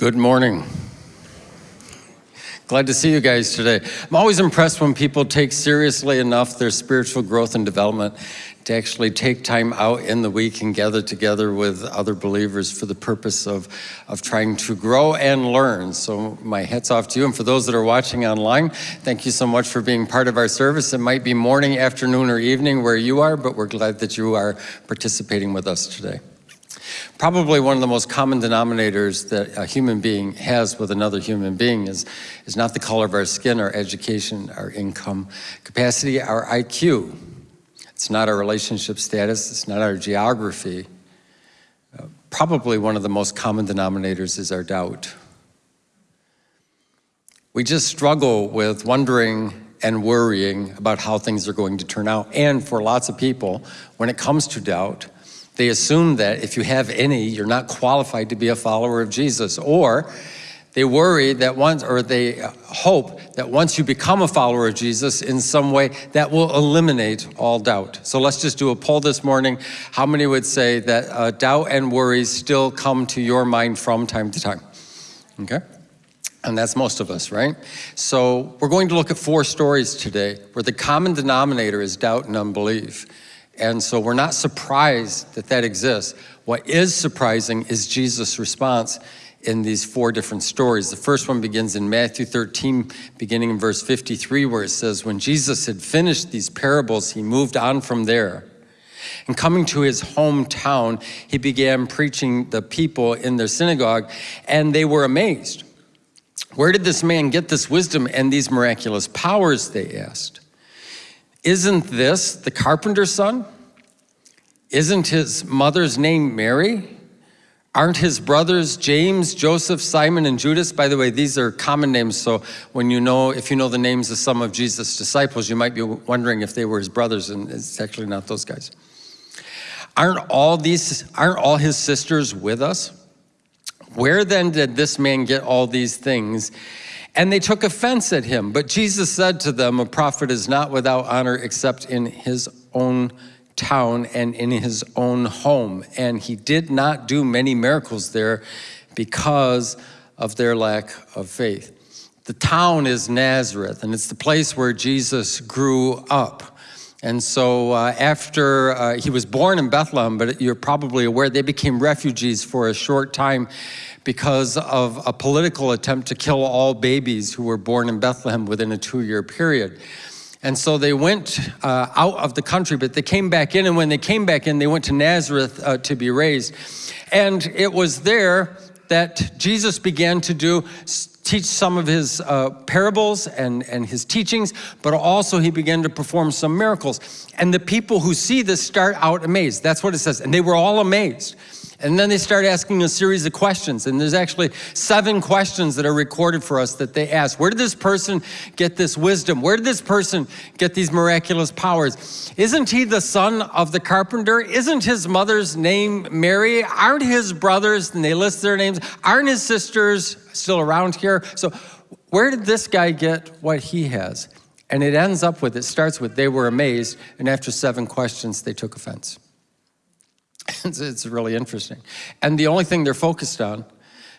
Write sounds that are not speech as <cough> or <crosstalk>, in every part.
Good morning. Glad to see you guys today. I'm always impressed when people take seriously enough their spiritual growth and development to actually take time out in the week and gather together with other believers for the purpose of, of trying to grow and learn. So my hat's off to you. And for those that are watching online, thank you so much for being part of our service. It might be morning, afternoon, or evening where you are, but we're glad that you are participating with us today. Probably one of the most common denominators that a human being has with another human being is, is not the color of our skin, our education, our income capacity, our IQ. It's not our relationship status, it's not our geography. Probably one of the most common denominators is our doubt. We just struggle with wondering and worrying about how things are going to turn out. And for lots of people, when it comes to doubt, they assume that if you have any, you're not qualified to be a follower of Jesus. Or they worry that once, or they hope that once you become a follower of Jesus in some way, that will eliminate all doubt. So let's just do a poll this morning. How many would say that uh, doubt and worries still come to your mind from time to time? Okay? And that's most of us, right? So we're going to look at four stories today where the common denominator is doubt and unbelief. And so we're not surprised that that exists. What is surprising is Jesus' response in these four different stories. The first one begins in Matthew 13, beginning in verse 53, where it says, When Jesus had finished these parables, he moved on from there. And coming to his hometown, he began preaching the people in their synagogue, and they were amazed. Where did this man get this wisdom and these miraculous powers, they asked. Isn't this the carpenter's son? Isn't his mother's name Mary? Aren't his brothers James, Joseph, Simon, and Judas? By the way, these are common names, so when you know, if you know the names of some of Jesus' disciples, you might be wondering if they were his brothers, and it's actually not those guys. Aren't all these, aren't all his sisters with us? Where then did this man get all these things? And they took offense at him. But Jesus said to them, a prophet is not without honor except in his own town and in his own home. And he did not do many miracles there because of their lack of faith. The town is Nazareth, and it's the place where Jesus grew up. And so uh, after uh, he was born in Bethlehem, but you're probably aware, they became refugees for a short time because of a political attempt to kill all babies who were born in Bethlehem within a two-year period. And so they went uh, out of the country, but they came back in, and when they came back in, they went to Nazareth uh, to be raised. And it was there that Jesus began to do teach some of his uh, parables and, and his teachings, but also he began to perform some miracles. And the people who see this start out amazed. That's what it says. And they were all amazed. And then they start asking a series of questions. And there's actually seven questions that are recorded for us that they ask. Where did this person get this wisdom? Where did this person get these miraculous powers? Isn't he the son of the carpenter? Isn't his mother's name Mary? Aren't his brothers, and they list their names, aren't his sisters still around here? So where did this guy get what he has? And it ends up with, it starts with, they were amazed, and after seven questions, they took offense. <laughs> it's, it's really interesting. And the only thing they're focused on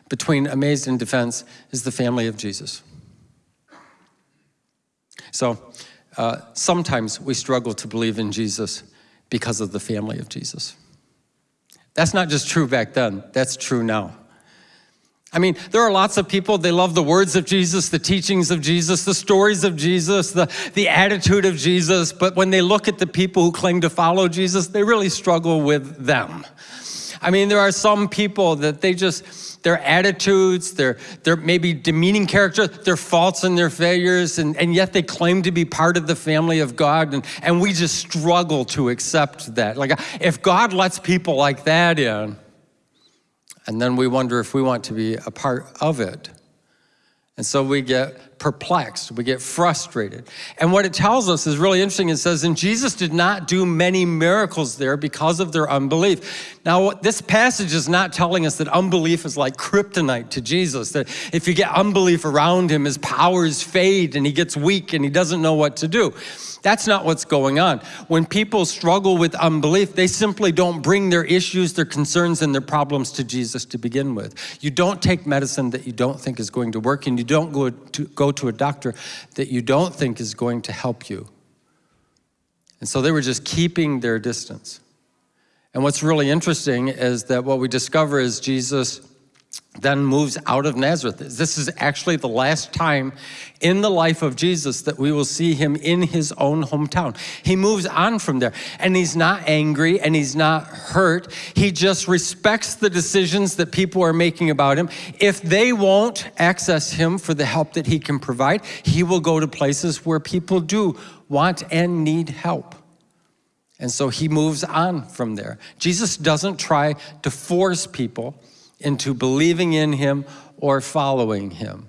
between amazed and defense is the family of Jesus. So uh, sometimes we struggle to believe in Jesus because of the family of Jesus. That's not just true back then, that's true now. I mean, there are lots of people, they love the words of Jesus, the teachings of Jesus, the stories of Jesus, the, the attitude of Jesus, but when they look at the people who claim to follow Jesus, they really struggle with them. I mean, there are some people that they just, their attitudes, their, their maybe demeaning character, their faults and their failures, and, and yet they claim to be part of the family of God, and, and we just struggle to accept that. Like, if God lets people like that in, and then we wonder if we want to be a part of it. And so we get perplexed, we get frustrated. And what it tells us is really interesting. It says, and Jesus did not do many miracles there because of their unbelief. Now, this passage is not telling us that unbelief is like kryptonite to Jesus, that if you get unbelief around him, his powers fade and he gets weak and he doesn't know what to do. That's not what's going on. When people struggle with unbelief, they simply don't bring their issues, their concerns, and their problems to Jesus to begin with. You don't take medicine that you don't think is going to work, and you don't go to, go to a doctor that you don't think is going to help you. And so they were just keeping their distance. And what's really interesting is that what we discover is Jesus then moves out of Nazareth. This is actually the last time in the life of Jesus that we will see him in his own hometown. He moves on from there and he's not angry and he's not hurt. He just respects the decisions that people are making about him. If they won't access him for the help that he can provide, he will go to places where people do want and need help. And so he moves on from there. Jesus doesn't try to force people into believing in him or following him.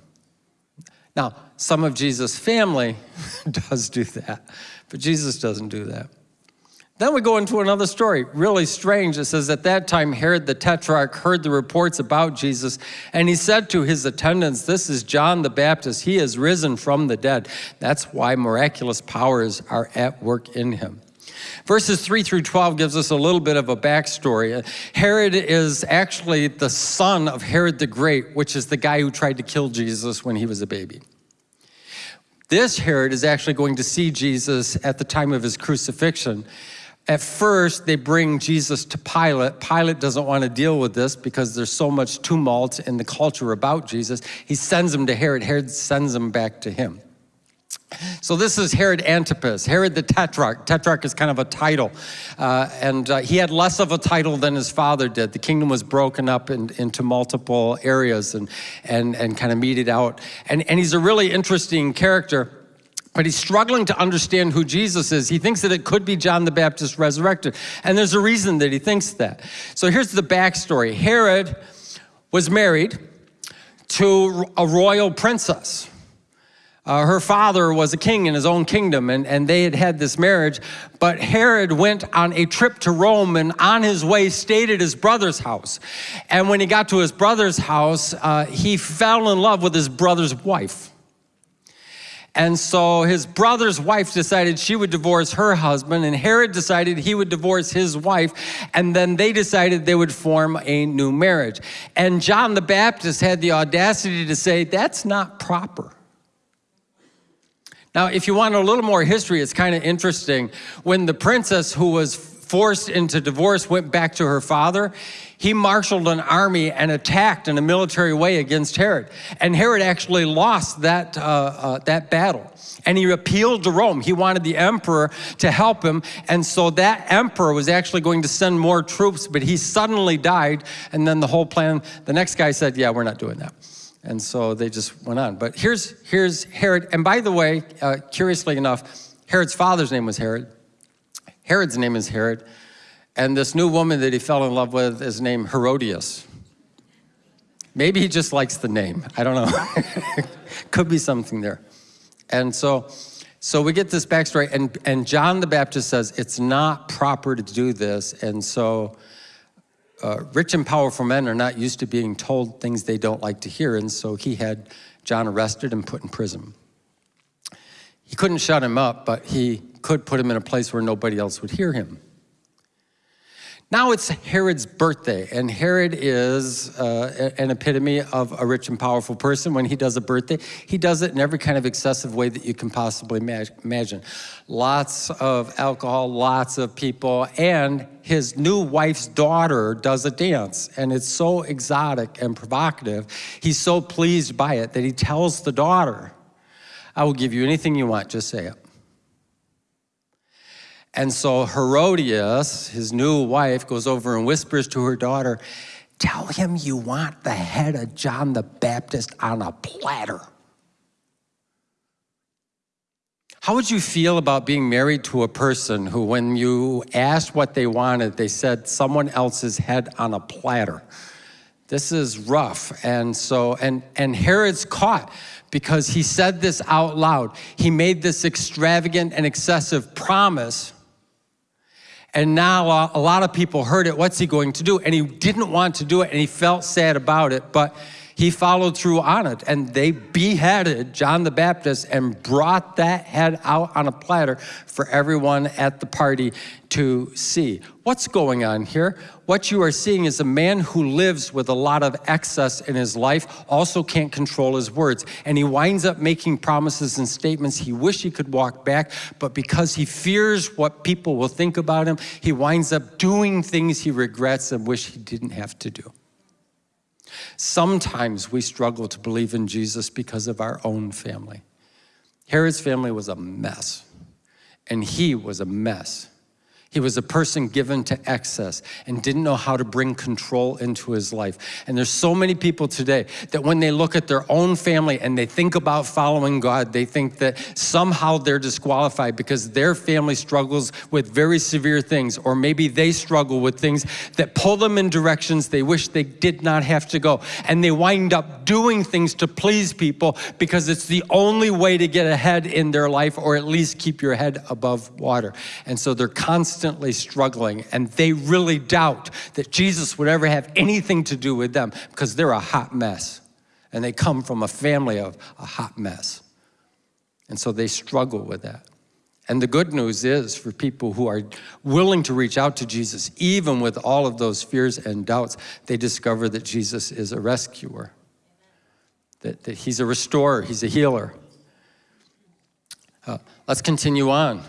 Now, some of Jesus' family <laughs> does do that, but Jesus doesn't do that. Then we go into another story, really strange. It says, At that time, Herod the Tetrarch heard the reports about Jesus, and he said to his attendants, This is John the Baptist. He has risen from the dead. That's why miraculous powers are at work in him. Verses 3 through 12 gives us a little bit of a backstory. Herod is actually the son of Herod the Great, which is the guy who tried to kill Jesus when he was a baby. This Herod is actually going to see Jesus at the time of his crucifixion. At first, they bring Jesus to Pilate. Pilate doesn't want to deal with this because there's so much tumult in the culture about Jesus. He sends him to Herod. Herod sends him back to him. So this is Herod Antipas, Herod the Tetrarch. Tetrarch is kind of a title. Uh, and uh, he had less of a title than his father did. The kingdom was broken up in, into multiple areas and, and, and kind of meted out. And, and he's a really interesting character. But he's struggling to understand who Jesus is. He thinks that it could be John the Baptist resurrected. And there's a reason that he thinks that. So here's the backstory. Herod was married to a royal princess. Uh, her father was a king in his own kingdom, and, and they had had this marriage. But Herod went on a trip to Rome and on his way stayed at his brother's house. And when he got to his brother's house, uh, he fell in love with his brother's wife. And so his brother's wife decided she would divorce her husband, and Herod decided he would divorce his wife, and then they decided they would form a new marriage. And John the Baptist had the audacity to say, That's not proper. Now, if you want a little more history, it's kind of interesting. When the princess who was forced into divorce went back to her father, he marshaled an army and attacked in a military way against Herod. And Herod actually lost that, uh, uh, that battle. And he appealed to Rome. He wanted the emperor to help him. And so that emperor was actually going to send more troops, but he suddenly died. And then the whole plan, the next guy said, yeah, we're not doing that. And so they just went on. But here's, here's Herod. And by the way, uh, curiously enough, Herod's father's name was Herod. Herod's name is Herod. And this new woman that he fell in love with is named Herodias. Maybe he just likes the name. I don't know. <laughs> Could be something there. And so, so we get this backstory, and, and John the Baptist says it's not proper to do this. And so uh, rich and powerful men are not used to being told things they don't like to hear, and so he had John arrested and put in prison. He couldn't shut him up, but he could put him in a place where nobody else would hear him. Now it's Herod's birthday, and Herod is uh, an epitome of a rich and powerful person. When he does a birthday, he does it in every kind of excessive way that you can possibly imagine. Lots of alcohol, lots of people, and his new wife's daughter does a dance, and it's so exotic and provocative. He's so pleased by it that he tells the daughter, I will give you anything you want, just say it. And so Herodias, his new wife, goes over and whispers to her daughter, Tell him you want the head of John the Baptist on a platter. How would you feel about being married to a person who, when you asked what they wanted, they said someone else's head on a platter? this is rough. And so, and, and Herod's caught because he said this out loud. He made this extravagant and excessive promise. And now uh, a lot of people heard it. What's he going to do? And he didn't want to do it and he felt sad about it. But he followed through on it and they beheaded John the Baptist and brought that head out on a platter for everyone at the party to see. What's going on here? What you are seeing is a man who lives with a lot of excess in his life, also can't control his words. And he winds up making promises and statements he wish he could walk back, but because he fears what people will think about him, he winds up doing things he regrets and wish he didn't have to do. Sometimes we struggle to believe in Jesus because of our own family. Herod's family was a mess, and he was a mess. He was a person given to excess and didn't know how to bring control into his life. And there's so many people today that when they look at their own family and they think about following God, they think that somehow they're disqualified because their family struggles with very severe things, or maybe they struggle with things that pull them in directions they wish they did not have to go. And they wind up doing things to please people because it's the only way to get ahead in their life or at least keep your head above water. And so they're constantly constantly struggling and they really doubt that Jesus would ever have anything to do with them because they're a hot mess and they come from a family of a hot mess. And so they struggle with that. And the good news is for people who are willing to reach out to Jesus, even with all of those fears and doubts, they discover that Jesus is a rescuer, that, that he's a restorer, he's a healer. Uh, let's continue on.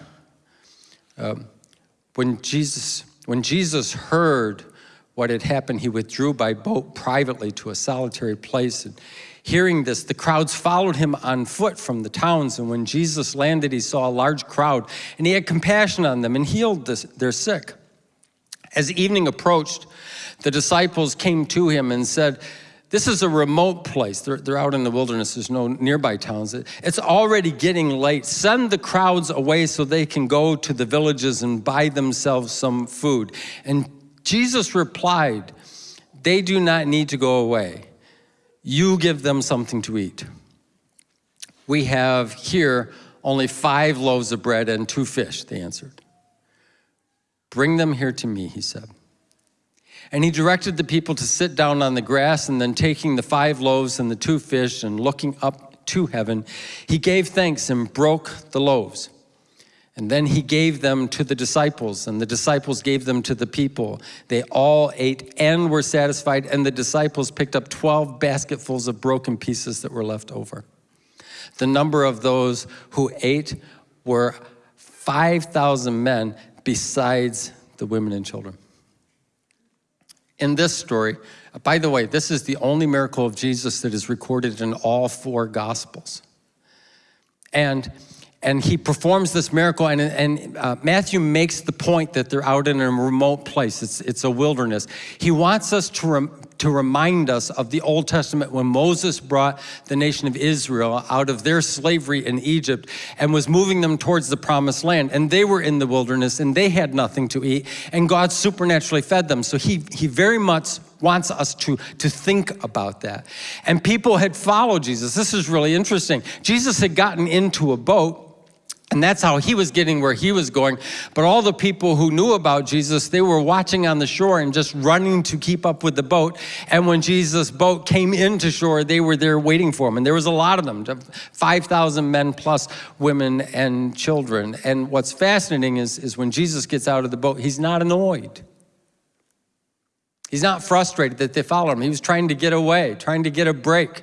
Um, when Jesus, when Jesus heard what had happened, he withdrew by boat privately to a solitary place. And hearing this, the crowds followed him on foot from the towns. And when Jesus landed, he saw a large crowd, and he had compassion on them and healed this, their sick. As evening approached, the disciples came to him and said, this is a remote place. They're, they're out in the wilderness. There's no nearby towns. It's already getting late. Send the crowds away so they can go to the villages and buy themselves some food. And Jesus replied, they do not need to go away. You give them something to eat. We have here only five loaves of bread and two fish, they answered. Bring them here to me, he said. And he directed the people to sit down on the grass, and then taking the five loaves and the two fish and looking up to heaven, he gave thanks and broke the loaves. And then he gave them to the disciples, and the disciples gave them to the people. They all ate and were satisfied, and the disciples picked up 12 basketfuls of broken pieces that were left over. The number of those who ate were 5,000 men, besides the women and children in this story, by the way, this is the only miracle of Jesus that is recorded in all four Gospels. And, and he performs this miracle, and, and uh, Matthew makes the point that they're out in a remote place. It's, it's a wilderness. He wants us to, rem, to remind us of the Old Testament when Moses brought the nation of Israel out of their slavery in Egypt and was moving them towards the promised land. And they were in the wilderness and they had nothing to eat and God supernaturally fed them. So he, he very much wants us to, to think about that. And people had followed Jesus. This is really interesting. Jesus had gotten into a boat and that's how he was getting where he was going. But all the people who knew about Jesus, they were watching on the shore and just running to keep up with the boat. And when Jesus' boat came into shore, they were there waiting for him. And there was a lot of them, 5,000 men plus women and children. And what's fascinating is, is when Jesus gets out of the boat, he's not annoyed. He's not frustrated that they follow him. He was trying to get away, trying to get a break.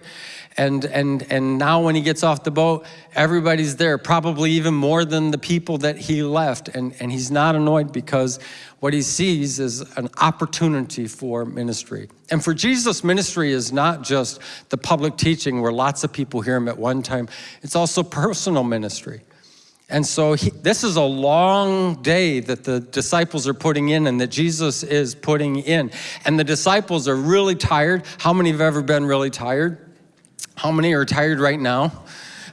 And, and, and now when he gets off the boat, everybody's there, probably even more than the people that he left. And, and he's not annoyed because what he sees is an opportunity for ministry. And for Jesus, ministry is not just the public teaching where lots of people hear him at one time. It's also personal ministry. And so he, this is a long day that the disciples are putting in and that Jesus is putting in. And the disciples are really tired. How many have ever been really tired? How many are tired right now?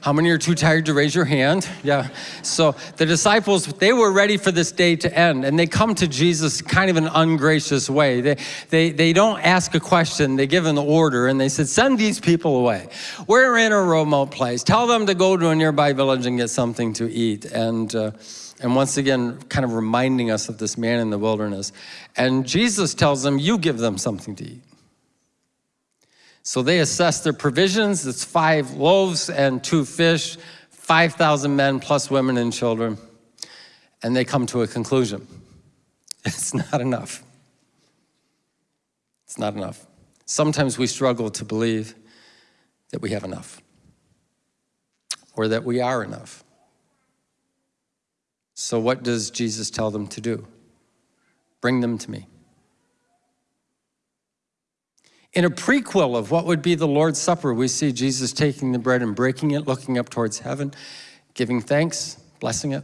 How many are too tired to raise your hand? Yeah. So the disciples, they were ready for this day to end, and they come to Jesus kind of an ungracious way. They, they, they don't ask a question, they give an order, and they said, Send these people away. We're in a remote place. Tell them to go to a nearby village and get something to eat. And uh, and once again, kind of reminding us of this man in the wilderness. And Jesus tells them, You give them something to eat. So they assess their provisions. It's five loaves and two fish, 5,000 men plus women and children. And they come to a conclusion <laughs> it's not enough. It's not enough. Sometimes we struggle to believe that we have enough or that we are enough. So, what does Jesus tell them to do? Bring them to me. In a prequel of what would be the Lord's Supper, we see Jesus taking the bread and breaking it, looking up towards heaven, giving thanks, blessing it,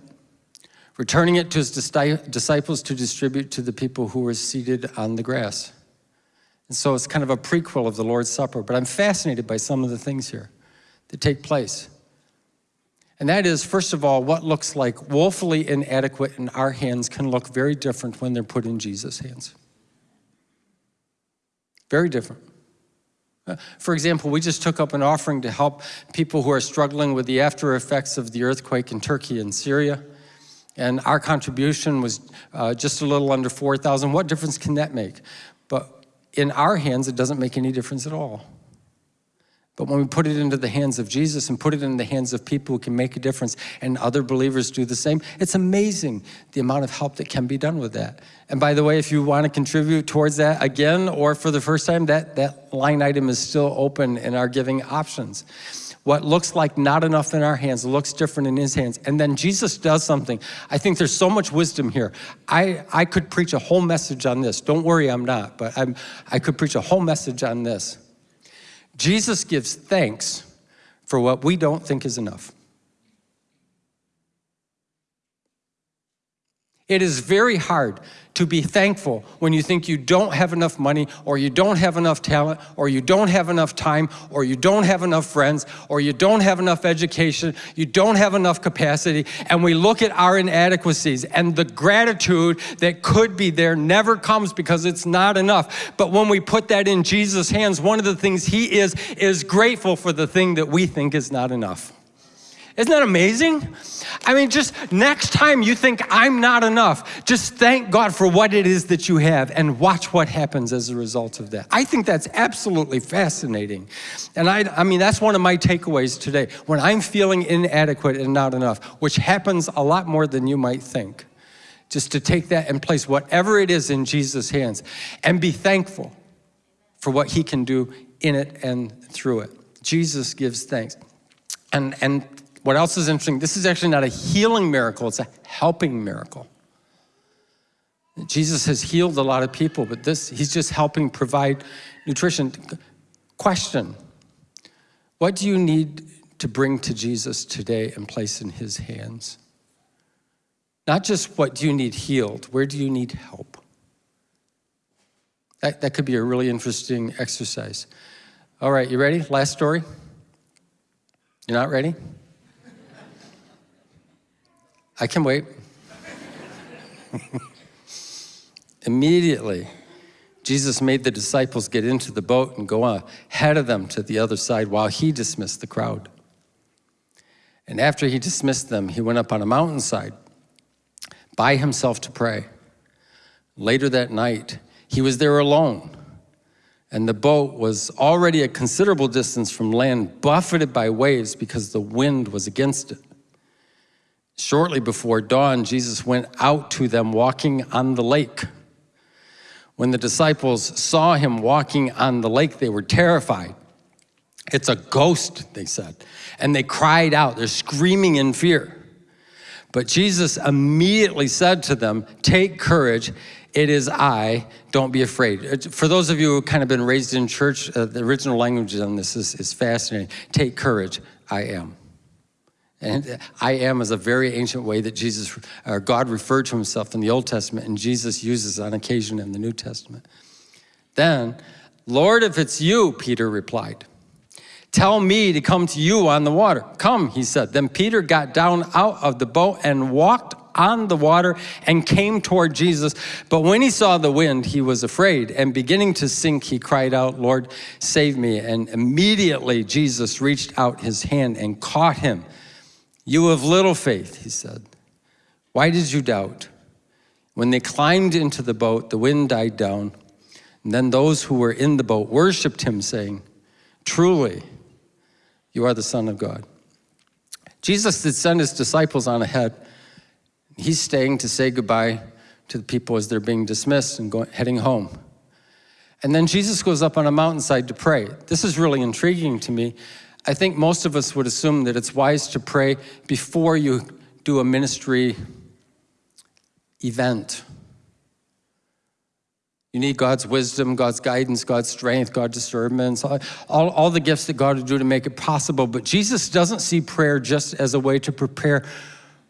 returning it to his disciples to distribute to the people who were seated on the grass. And so it's kind of a prequel of the Lord's Supper, but I'm fascinated by some of the things here that take place. And that is, first of all, what looks like woefully inadequate in our hands can look very different when they're put in Jesus' hands. Very different. Uh, for example, we just took up an offering to help people who are struggling with the after effects of the earthquake in Turkey and Syria. And our contribution was uh, just a little under 4,000. What difference can that make? But in our hands, it doesn't make any difference at all. But when we put it into the hands of Jesus and put it in the hands of people who can make a difference and other believers do the same, it's amazing the amount of help that can be done with that. And by the way, if you want to contribute towards that again or for the first time, that, that line item is still open in our giving options. What looks like not enough in our hands looks different in his hands. And then Jesus does something. I think there's so much wisdom here. I, I could preach a whole message on this. Don't worry, I'm not, but I'm, I could preach a whole message on this. Jesus gives thanks for what we don't think is enough. It is very hard to be thankful when you think you don't have enough money or you don't have enough talent or you don't have enough time or you don't have enough friends or you don't have enough education, you don't have enough capacity, and we look at our inadequacies and the gratitude that could be there never comes because it's not enough. But when we put that in Jesus' hands, one of the things he is, is grateful for the thing that we think is not enough. Isn't that amazing? I mean, just next time you think I'm not enough, just thank God for what it is that you have and watch what happens as a result of that. I think that's absolutely fascinating. And I, I mean, that's one of my takeaways today. When I'm feeling inadequate and not enough, which happens a lot more than you might think, just to take that and place whatever it is in Jesus' hands and be thankful for what he can do in it and through it. Jesus gives thanks. And, and what else is interesting? This is actually not a healing miracle, it's a helping miracle. Jesus has healed a lot of people, but this, he's just helping provide nutrition. Question What do you need to bring to Jesus today and place in his hands? Not just what do you need healed, where do you need help? That, that could be a really interesting exercise. All right, you ready? Last story? You're not ready? I can wait. Immediately, Jesus made the disciples get into the boat and go ahead of them to the other side while he dismissed the crowd. And after he dismissed them, he went up on a mountainside by himself to pray. Later that night, he was there alone, and the boat was already a considerable distance from land, buffeted by waves because the wind was against it. Shortly before dawn, Jesus went out to them walking on the lake. When the disciples saw him walking on the lake, they were terrified. It's a ghost, they said. And they cried out, they're screaming in fear. But Jesus immediately said to them, Take courage, it is I, don't be afraid. For those of you who kind of been raised in church, uh, the original language on this is, is fascinating. Take courage, I am. And I am is a very ancient way that Jesus, or God referred to himself in the Old Testament, and Jesus uses on occasion in the New Testament. Then, Lord, if it's you, Peter replied, Tell me to come to you on the water. Come, he said. Then Peter got down out of the boat and walked on the water and came toward Jesus. But when he saw the wind, he was afraid. And beginning to sink, he cried out, Lord, save me. And immediately Jesus reached out his hand and caught him. You have little faith, he said. Why did you doubt? When they climbed into the boat, the wind died down. And then those who were in the boat worshiped him, saying, Truly, you are the Son of God. Jesus had sent his disciples on ahead. He's staying to say goodbye to the people as they're being dismissed and going, heading home. And then Jesus goes up on a mountainside to pray. This is really intriguing to me. I think most of us would assume that it's wise to pray before you do a ministry event. You need God's wisdom, God's guidance, God's strength, God's discernment, all, all the gifts that God would do to make it possible. But Jesus doesn't see prayer just as a way to prepare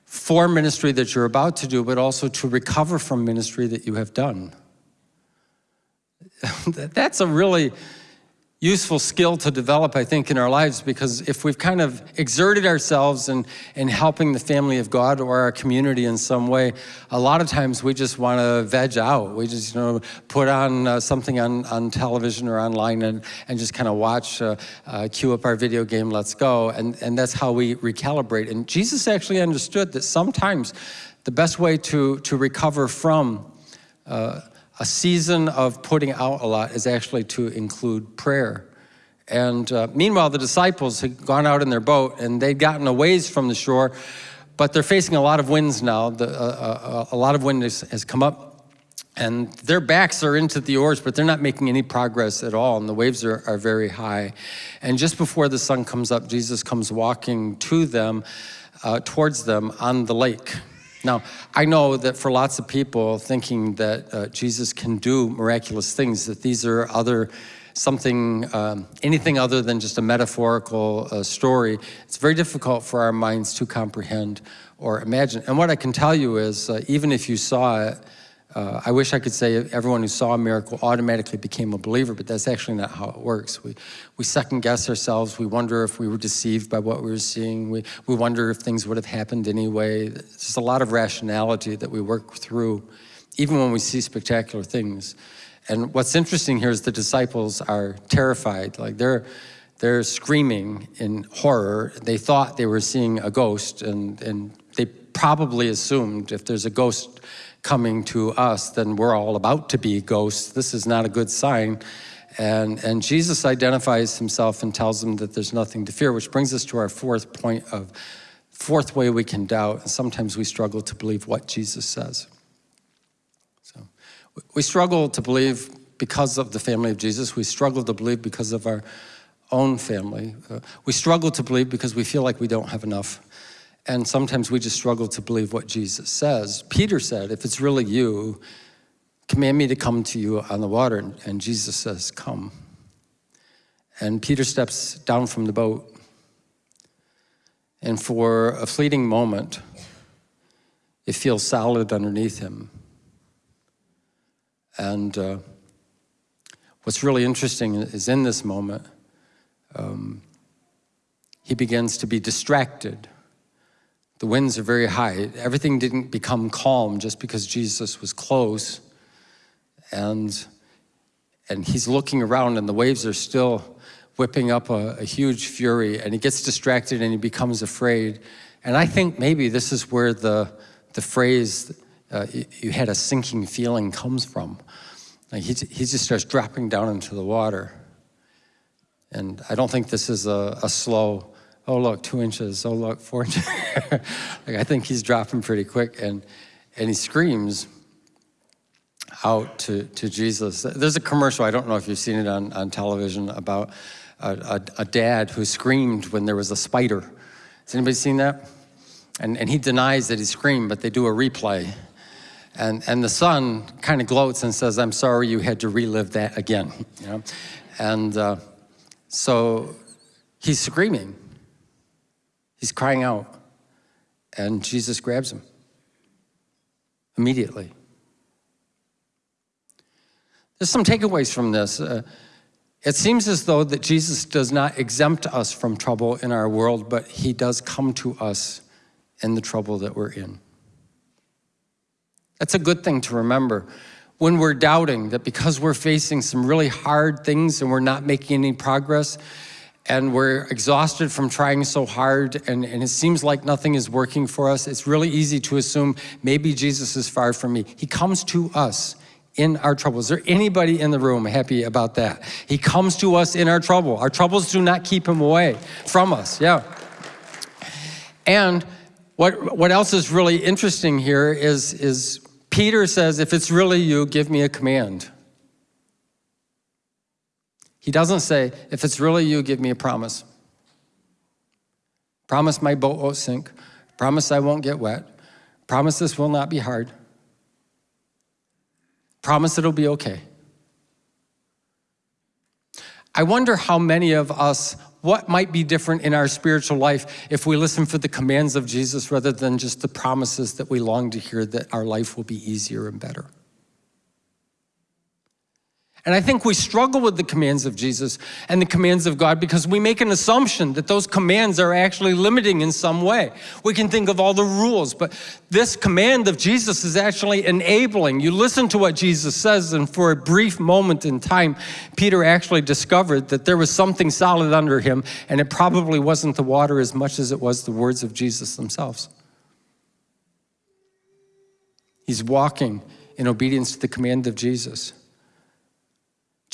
for ministry that you're about to do, but also to recover from ministry that you have done. <laughs> That's a really useful skill to develop, I think, in our lives because if we've kind of exerted ourselves in, in helping the family of God or our community in some way, a lot of times we just want to veg out. We just, you know, put on uh, something on, on television or online and, and just kind of watch, uh, uh, cue up our video game, let's go. And, and that's how we recalibrate. And Jesus actually understood that sometimes the best way to, to recover from uh, a season of putting out a lot is actually to include prayer. And uh, meanwhile, the disciples had gone out in their boat and they'd gotten a ways from the shore, but they're facing a lot of winds now. The, uh, uh, a lot of wind has, has, come up and their backs are into the oars, but they're not making any progress at all. And the waves are, are very high. And just before the sun comes up, Jesus comes walking to them, uh, towards them on the lake. Now, I know that for lots of people thinking that uh, Jesus can do miraculous things, that these are other, something, um, anything other than just a metaphorical uh, story, it's very difficult for our minds to comprehend or imagine. And what I can tell you is, uh, even if you saw it, uh, I wish I could say everyone who saw a miracle automatically became a believer, but that's actually not how it works. We, we second guess ourselves. We wonder if we were deceived by what we were seeing. We, we wonder if things would have happened anyway. There's a lot of rationality that we work through, even when we see spectacular things. And what's interesting here is the disciples are terrified. Like they're, they're screaming in horror. They thought they were seeing a ghost and, and they probably assumed if there's a ghost coming to us, then we're all about to be ghosts. This is not a good sign. And, and Jesus identifies himself and tells them that there's nothing to fear, which brings us to our fourth point of, fourth way we can doubt. And sometimes we struggle to believe what Jesus says. So we struggle to believe because of the family of Jesus. We struggle to believe because of our own family. Uh, we struggle to believe because we feel like we don't have enough and sometimes we just struggle to believe what Jesus says. Peter said, if it's really you, command me to come to you on the water. And Jesus says, come. And Peter steps down from the boat. And for a fleeting moment, it feels solid underneath him. And uh, what's really interesting is in this moment, um, he begins to be distracted the winds are very high. Everything didn't become calm just because Jesus was close. And, and he's looking around and the waves are still whipping up a, a huge fury and he gets distracted and he becomes afraid. And I think maybe this is where the, the phrase, uh, you had a sinking feeling comes from. Like he, he just starts dropping down into the water. And I don't think this is a, a slow oh look, two inches, oh look, four inches. <laughs> like I think he's dropping pretty quick and, and he screams out to, to Jesus. There's a commercial, I don't know if you've seen it on, on television, about a, a, a dad who screamed when there was a spider. Has anybody seen that? And, and he denies that he screamed, but they do a replay. And, and the son kind of gloats and says, I'm sorry you had to relive that again. You know? And uh, so he's screaming. He's crying out, and Jesus grabs him immediately. There's some takeaways from this. Uh, It seems as though that Jesus does not exempt us from trouble in our world, but he does come to us in the trouble that we're in. That's a good thing to remember when we're doubting that because we're facing some really hard things and we're not making any progress and we're exhausted from trying so hard and, and it seems like nothing is working for us, it's really easy to assume maybe Jesus is far from me. He comes to us in our trouble. Is there anybody in the room happy about that? He comes to us in our trouble. Our troubles do not keep him away from us, yeah. And what, what else is really interesting here is, is Peter says, if it's really you, give me a command. He doesn't say, if it's really you, give me a promise. Promise my boat won't sink. Promise I won't get wet. Promise this will not be hard. Promise it'll be okay. I wonder how many of us, what might be different in our spiritual life if we listen for the commands of Jesus rather than just the promises that we long to hear that our life will be easier and better. And I think we struggle with the commands of Jesus and the commands of God because we make an assumption that those commands are actually limiting in some way. We can think of all the rules, but this command of Jesus is actually enabling. You listen to what Jesus says, and for a brief moment in time, Peter actually discovered that there was something solid under him, and it probably wasn't the water as much as it was the words of Jesus themselves. He's walking in obedience to the command of Jesus.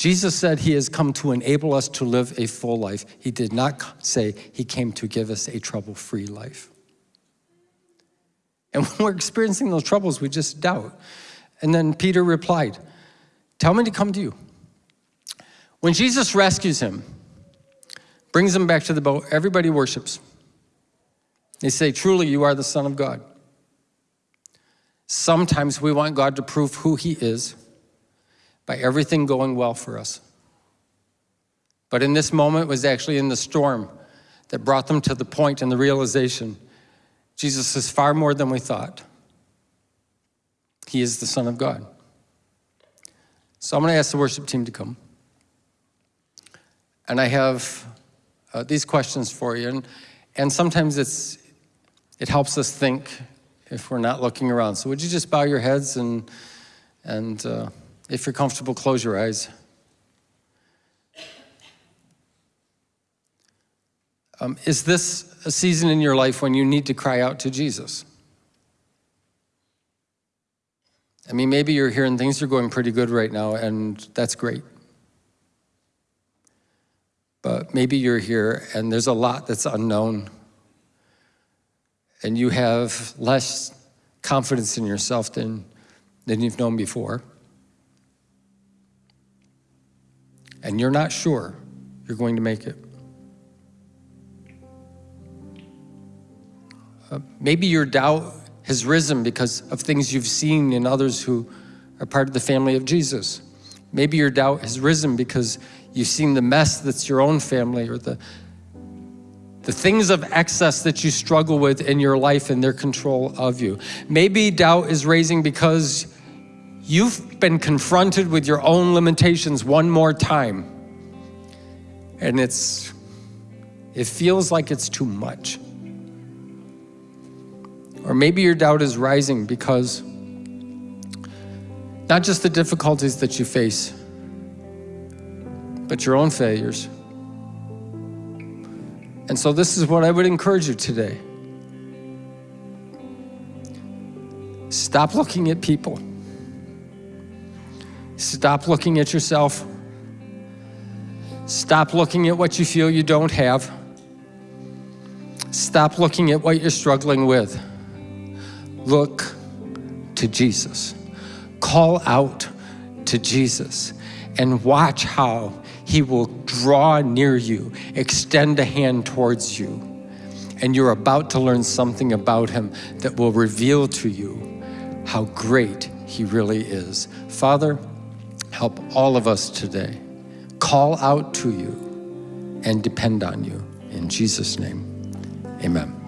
Jesus said he has come to enable us to live a full life. He did not say he came to give us a trouble-free life. And <laughs> when we're experiencing those troubles, we just doubt. And then Peter replied, tell me to come to you. When Jesus rescues him, brings him back to the boat, everybody worships. They say, truly, you are the son of God. Sometimes we want God to prove who he is by everything going well for us. But in this moment was actually in the storm that brought them to the point and the realization Jesus is far more than we thought. He is the Son of God. So I'm going to ask the worship team to come. And I have uh, these questions for you. And, and sometimes it's, it helps us think if we're not looking around. So would you just bow your heads and, and uh, if you're comfortable, close your eyes. Um, is this a season in your life when you need to cry out to Jesus? I mean, maybe you're here and things are going pretty good right now, and that's great. But maybe you're here and there's a lot that's unknown, and you have less confidence in yourself than, than you've known before. And you're not sure you're going to make it. Uh, maybe your doubt has risen because of things you've seen in others who are part of the family of Jesus. Maybe your doubt has risen because you've seen the mess that's your own family or the, the things of excess that you struggle with in your life and their control of you. Maybe doubt is raising because You've been confronted with your own limitations one more time. And it's, it feels like it's too much. Or maybe your doubt is rising because not just the difficulties that you face, but your own failures. And so this is what I would encourage you today. Stop looking at people. Stop looking at yourself. Stop looking at what you feel you don't have. Stop looking at what you're struggling with. Look to Jesus. Call out to Jesus and watch how he will draw near you, extend a hand towards you, and you're about to learn something about him that will reveal to you how great he really is. Father, Help all of us today call out to you and depend on you. In Jesus' name, amen.